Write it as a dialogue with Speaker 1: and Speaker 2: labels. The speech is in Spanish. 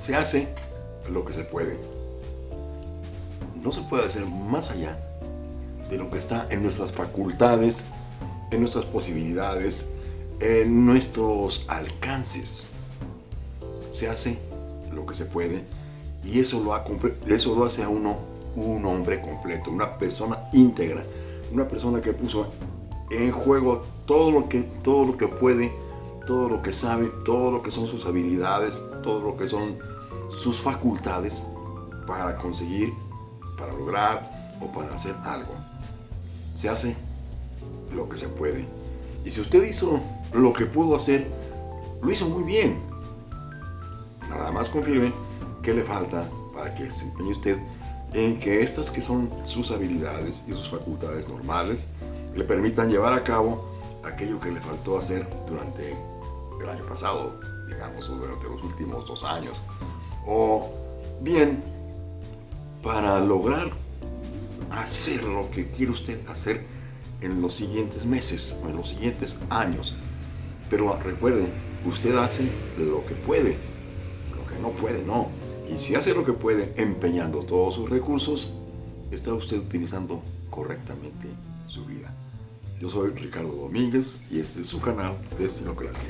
Speaker 1: se hace lo que se puede. No se puede hacer más allá de lo que está en nuestras facultades, en nuestras posibilidades, en nuestros alcances. Se hace lo que se puede y eso lo, lo hace a uno un hombre completo, una persona íntegra, una persona que puso en juego todo lo que, todo lo que puede, todo lo que sabe, todo lo que son sus habilidades, todo lo que son sus facultades para conseguir, para lograr o para hacer algo. Se hace lo que se puede. Y si usted hizo lo que pudo hacer, lo hizo muy bien. Nada más confirme qué le falta para que se empeñe usted en que estas que son sus habilidades y sus facultades normales le permitan llevar a cabo aquello que le faltó hacer durante el año pasado, digamos, o durante los últimos dos años. O bien, para lograr hacer lo que quiere usted hacer en los siguientes meses o en los siguientes años. Pero recuerde, usted hace lo que puede, lo que no puede no. Y si hace lo que puede empeñando todos sus recursos, está usted utilizando correctamente su vida. Yo soy Ricardo Domínguez y este es su canal Destinocracia.